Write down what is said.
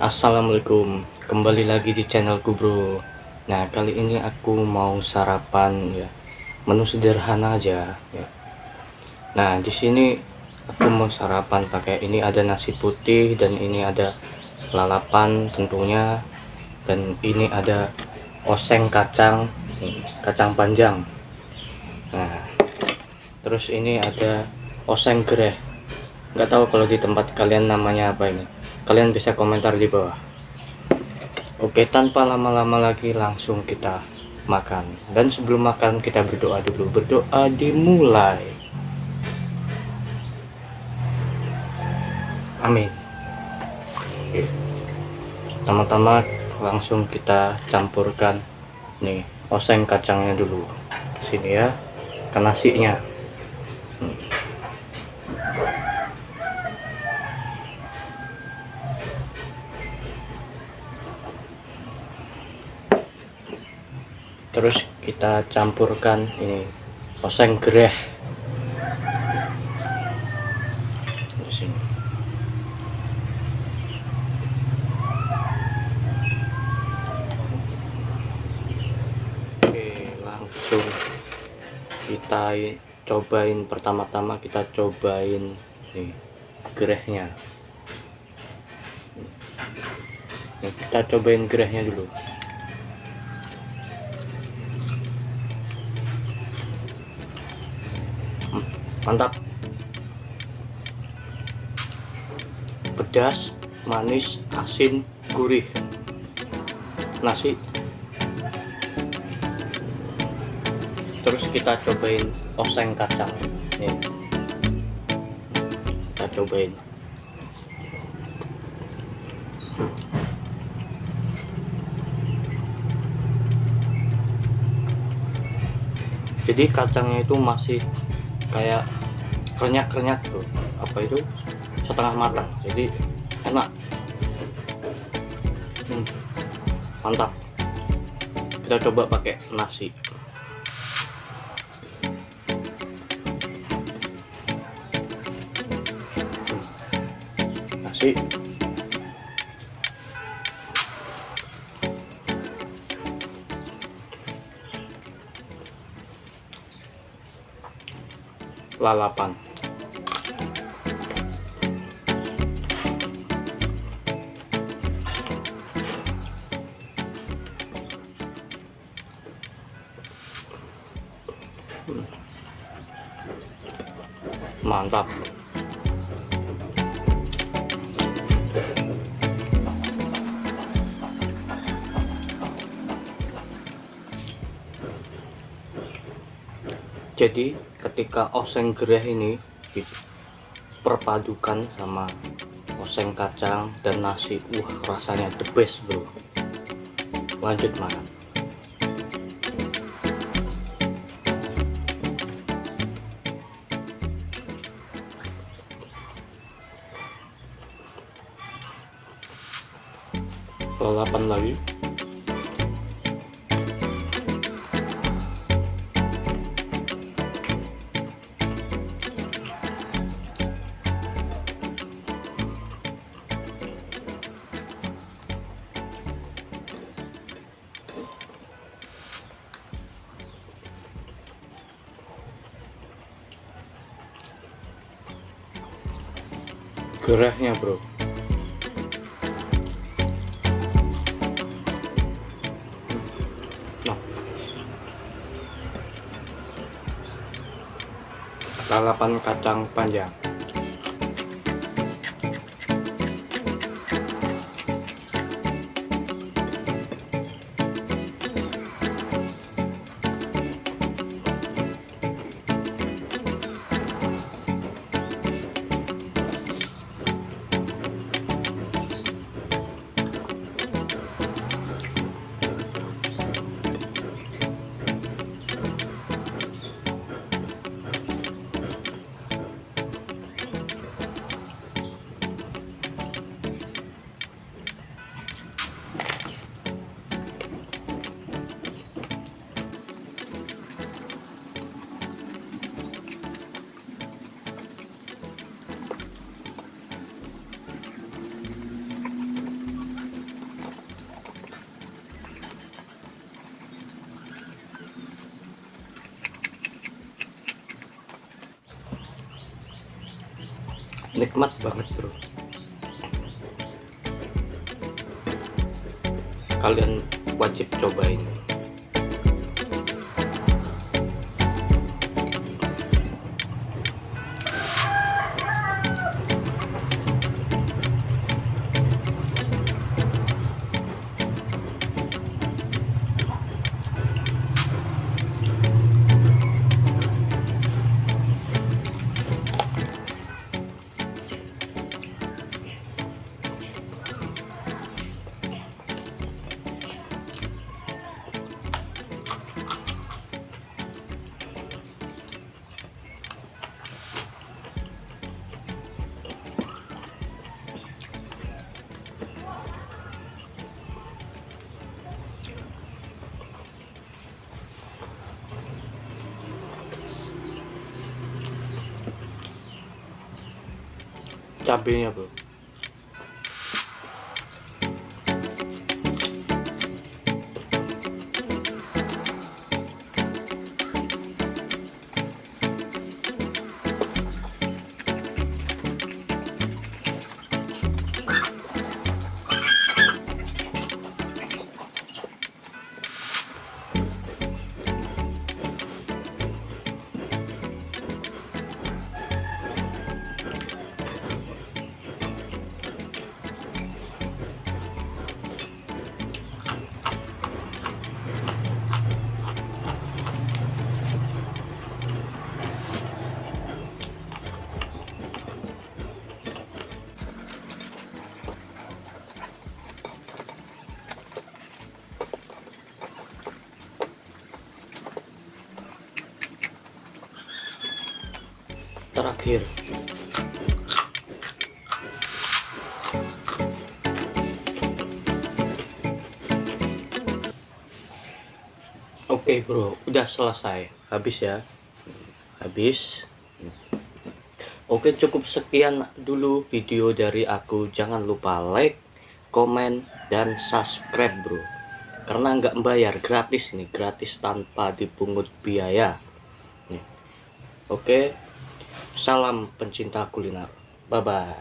Assalamualaikum. Kembali lagi di channelku bro. Nah kali ini aku mau sarapan ya. Menu sederhana aja ya. Nah di sini aku mau sarapan pakai ini ada nasi putih dan ini ada lalapan tentunya. Dan ini ada oseng kacang kacang panjang. Nah terus ini ada oseng gereh. Nggak tahu kalau di tempat kalian namanya apa ini kalian bisa komentar di bawah. Oke tanpa lama-lama lagi langsung kita makan. Dan sebelum makan kita berdoa dulu. Berdoa dimulai. Amin. Pertama-tama langsung kita campurkan nih oseng kacangnya dulu. Sini ya. Ke nasinya. Hmm. Terus kita campurkan ini oseng gereh. Oke langsung kita cobain pertama-tama kita cobain nih gerehnya. Kita cobain gerehnya dulu mantap. Pedas manis asin gurih. Nasi. Terus kita cobain oseng kacang. Nih. Kita cobain. Jadi kacangnya itu masih kayak renyah-renyah tuh. Apa itu? Setengah matang. Jadi enak. Hmm, mantap. Kita coba pakai nasi. Hmm, nasi. Lalapan mantap. Jadi ketika oseng gereh ini perpadukan sama oseng kacang dan nasi wah rasanya the best bro. Lanjut makan lalapan lagi. Gerahnya bro lalapan kacang panjang nikmat banget bro. Kalian wajib cobain cabenya bro terakhir Oke bro, udah selesai. Habis ya. Habis. Oke, cukup sekian dulu video dari aku. Jangan lupa like, komen, dan subscribe bro. Karena nggak membayar, gratis nih, gratis tanpa dipungut biaya. Oke. Salam pencinta kuliner. Bye bye.